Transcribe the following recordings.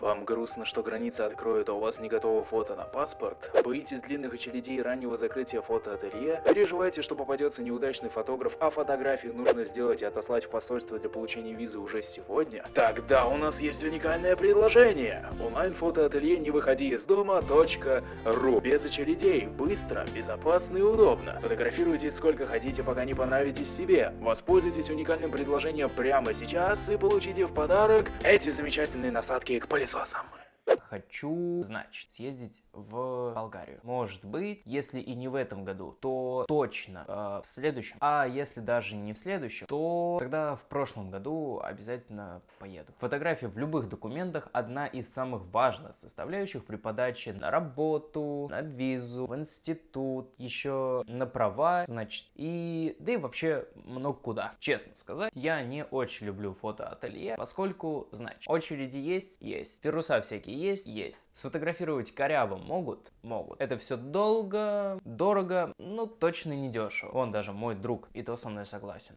Вам грустно, что границы откроют, а у вас не готово фото на паспорт? Боитесь длинных очередей раннего закрытия фотоателье? Переживаете, что попадется неудачный фотограф, а фотографии нужно сделать и отослать в посольство для получения визы уже сегодня? Тогда у нас есть уникальное предложение. Онлайн-фотоателье «Не выходи из дома. .ру». Без очередей, быстро, безопасно и удобно. Фотографируйте сколько хотите, пока не понравитесь себе. Воспользуйтесь уникальным предложением прямо сейчас и получите в подарок эти замечательные насадки к saw someone. Хочу, значит, съездить в Болгарию. Может быть, если и не в этом году, то точно э, в следующем. А если даже не в следующем, то тогда в прошлом году обязательно поеду. Фотография в любых документах одна из самых важных составляющих при подаче на работу, на визу, в институт, еще на права, значит, и да и вообще много куда. Честно сказать, я не очень люблю фотоателье, поскольку, значит, очереди есть, есть, вируса всякие есть, есть. Сфотографировать коряво могут? Могут. Это все долго, дорого, ну точно не дешево. Он даже мой друг, и то со мной согласен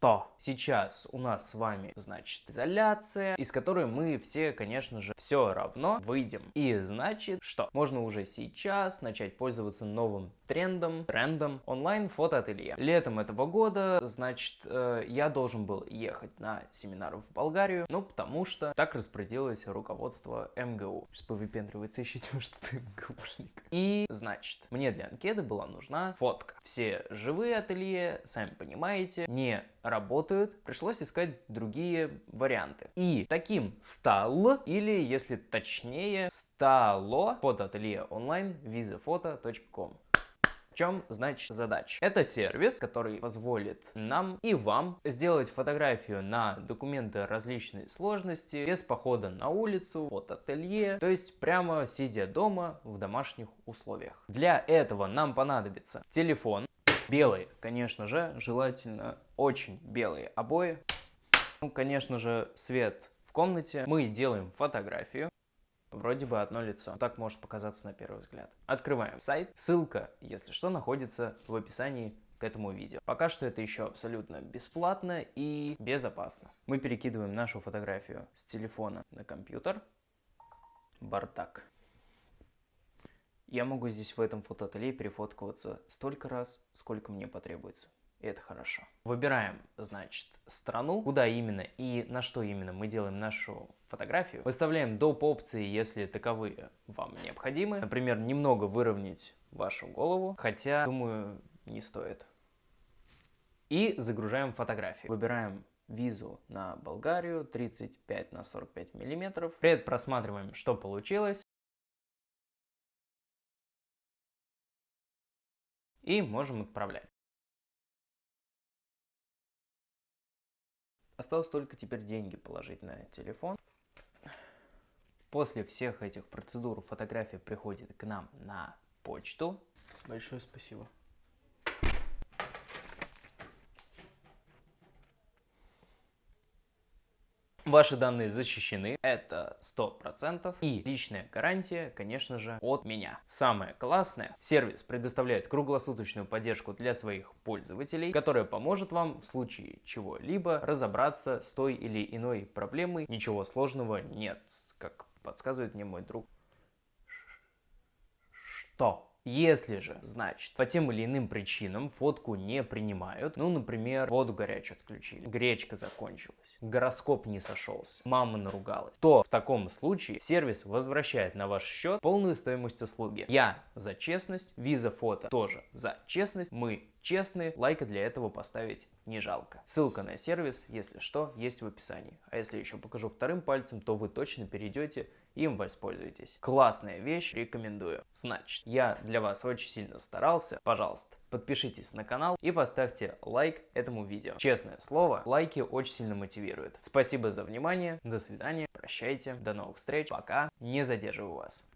что сейчас у нас с вами, значит, изоляция, из которой мы все, конечно же, все равно выйдем. И значит, что можно уже сейчас начать пользоваться новым трендом, трендом онлайн-фотоателье. Летом этого года, значит, э, я должен был ехать на семинар в Болгарию, ну, потому что так распорядилось руководство МГУ. Сейчас повыпендривается еще тем, что ты МГУшник. И, значит, мне для анкеты была нужна фотка. Все живые ателье, сами понимаете, не работают, пришлось искать другие варианты. И таким стал, или если точнее, стало фотоателье онлайн visafoto.com. В чем, значит, задача? Это сервис, который позволит нам и вам сделать фотографию на документы различной сложности, без похода на улицу, от ателье, то есть прямо сидя дома в домашних условиях. Для этого нам понадобится телефон, белый, конечно же, желательно очень белые обои. Ну, конечно же, свет в комнате. Мы делаем фотографию. Вроде бы одно лицо. Так может показаться на первый взгляд. Открываем сайт. Ссылка, если что, находится в описании к этому видео. Пока что это еще абсолютно бесплатно и безопасно. Мы перекидываем нашу фотографию с телефона на компьютер. Бардак. Я могу здесь в этом фотоателье перефоткиваться столько раз, сколько мне потребуется это хорошо. Выбираем, значит, страну, куда именно и на что именно мы делаем нашу фотографию. Выставляем доп. опции, если таковые вам необходимы. Например, немного выровнять вашу голову, хотя, думаю, не стоит. И загружаем фотографию. Выбираем визу на Болгарию 35 на 45 миллиметров. Предпросматриваем, что получилось. И можем отправлять. Осталось только теперь деньги положить на телефон. После всех этих процедур фотография приходит к нам на почту. Большое спасибо. Ваши данные защищены, это 100%. И личная гарантия, конечно же, от меня. Самое классное, сервис предоставляет круглосуточную поддержку для своих пользователей, которая поможет вам в случае чего-либо разобраться с той или иной проблемой. Ничего сложного нет, как подсказывает мне мой друг. Что? Если же, значит, по тем или иным причинам фотку не принимают, ну, например, воду горячую отключили, гречка закончилась, гороскоп не сошелся, мама наругалась, то в таком случае сервис возвращает на ваш счет полную стоимость услуги. Я за честность, виза фото тоже за честность, мы честные, лайка для этого поставить не жалко. Ссылка на сервис, если что, есть в описании. А если еще покажу вторым пальцем, то вы точно перейдете им воспользуйтесь. Классная вещь, рекомендую. Значит, я для вас очень сильно старался. Пожалуйста, подпишитесь на канал и поставьте лайк этому видео. Честное слово, лайки очень сильно мотивируют. Спасибо за внимание, до свидания, прощайте, до новых встреч, пока, не задерживаю вас.